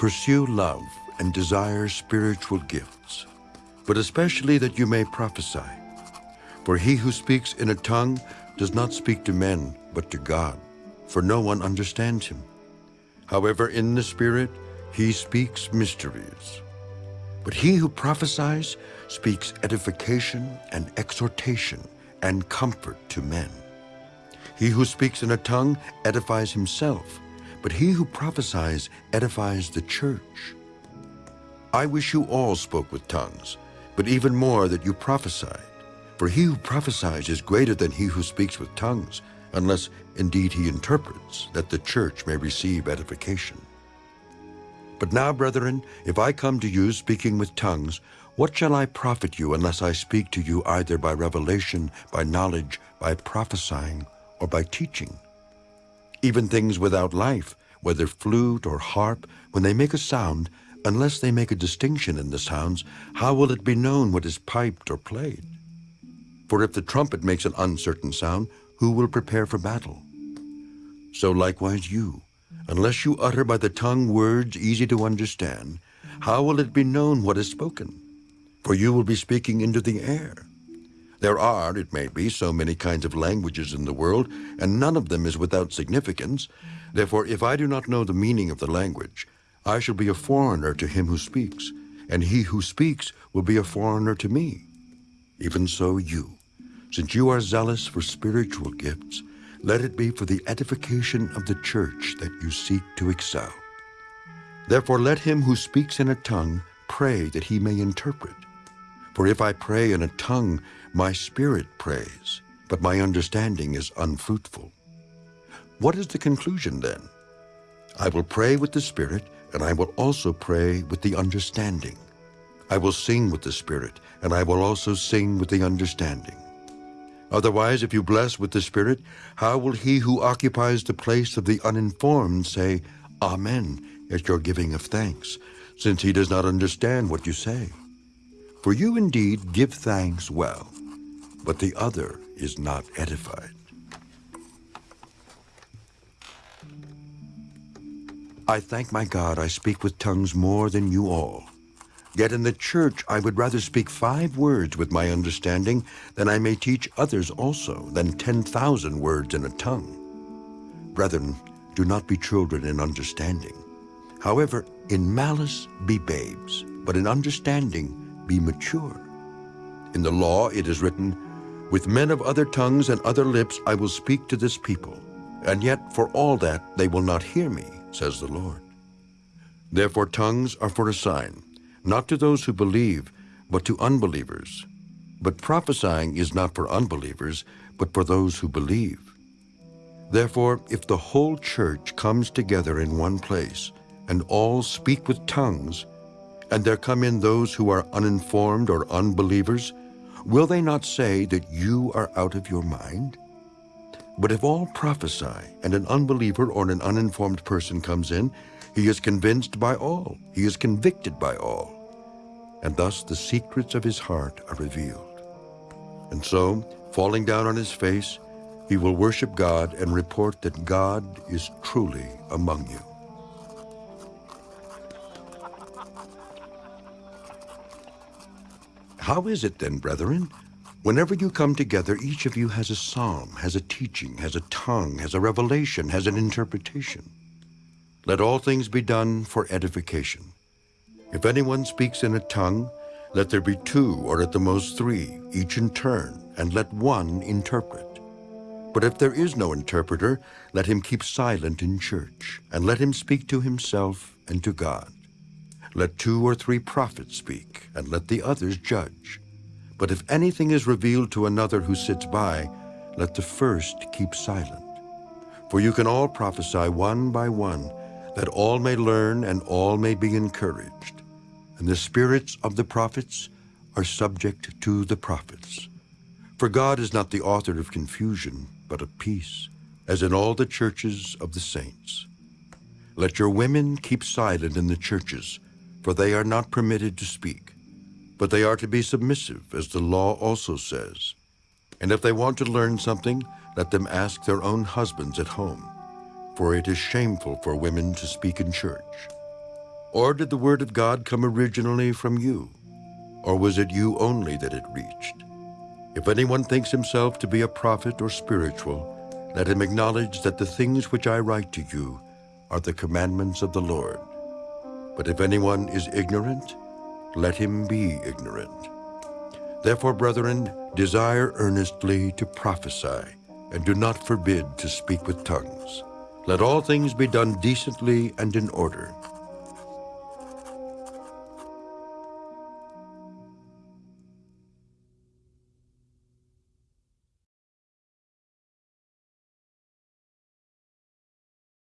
Pursue love and desire spiritual gifts, but especially that you may prophesy. For he who speaks in a tongue does not speak to men, but to God, for no one understands him. However, in the Spirit, he speaks mysteries. But he who prophesies speaks edification and exhortation and comfort to men. He who speaks in a tongue edifies himself, but he who prophesies edifies the church. I wish you all spoke with tongues, but even more that you prophesied. For he who prophesies is greater than he who speaks with tongues, unless indeed he interprets, that the church may receive edification. But now, brethren, if I come to you speaking with tongues, what shall I profit you unless I speak to you either by revelation, by knowledge, by prophesying, or by teaching? Even things without life, whether flute or harp, when they make a sound, unless they make a distinction in the sounds, how will it be known what is piped or played? For if the trumpet makes an uncertain sound, who will prepare for battle? So likewise you, unless you utter by the tongue words easy to understand, how will it be known what is spoken? For you will be speaking into the air. There are, it may be, so many kinds of languages in the world, and none of them is without significance. Therefore, if I do not know the meaning of the language, I shall be a foreigner to him who speaks, and he who speaks will be a foreigner to me. Even so you, since you are zealous for spiritual gifts, let it be for the edification of the church that you seek to excel. Therefore let him who speaks in a tongue pray that he may interpret. For if I pray in a tongue, my spirit prays, but my understanding is unfruitful. What is the conclusion then? I will pray with the spirit, and I will also pray with the understanding. I will sing with the spirit, and I will also sing with the understanding. Otherwise, if you bless with the Spirit, how will he who occupies the place of the uninformed say, Amen, at your giving of thanks, since he does not understand what you say? For you indeed give thanks well, but the other is not edified. I thank my God I speak with tongues more than you all. Yet in the church I would rather speak five words with my understanding than I may teach others also than 10,000 words in a tongue. Brethren, do not be children in understanding. However, in malice be babes, but in understanding be mature. In the law it is written, With men of other tongues and other lips I will speak to this people, and yet for all that they will not hear me, says the Lord. Therefore tongues are for a sign, not to those who believe, but to unbelievers. But prophesying is not for unbelievers, but for those who believe. Therefore, if the whole church comes together in one place, and all speak with tongues, and there come in those who are uninformed or unbelievers, will they not say that you are out of your mind? But if all prophesy, and an unbeliever or an uninformed person comes in, he is convinced by all. He is convicted by all. And thus the secrets of his heart are revealed. And so, falling down on his face, he will worship God and report that God is truly among you. How is it then, brethren? Whenever you come together, each of you has a psalm, has a teaching, has a tongue, has a revelation, has an interpretation. Let all things be done for edification. If anyone speaks in a tongue, let there be two or at the most three, each in turn, and let one interpret. But if there is no interpreter, let him keep silent in church, and let him speak to himself and to God. Let two or three prophets speak, and let the others judge. But if anything is revealed to another who sits by, let the first keep silent. For you can all prophesy one by one, that all may learn and all may be encouraged. And the spirits of the prophets are subject to the prophets. For God is not the author of confusion, but of peace, as in all the churches of the saints. Let your women keep silent in the churches, for they are not permitted to speak, but they are to be submissive, as the law also says. And if they want to learn something, let them ask their own husbands at home for it is shameful for women to speak in church. Or did the word of God come originally from you? Or was it you only that it reached? If anyone thinks himself to be a prophet or spiritual, let him acknowledge that the things which I write to you are the commandments of the Lord. But if anyone is ignorant, let him be ignorant. Therefore, brethren, desire earnestly to prophesy, and do not forbid to speak with tongues. Let all things be done decently and in order.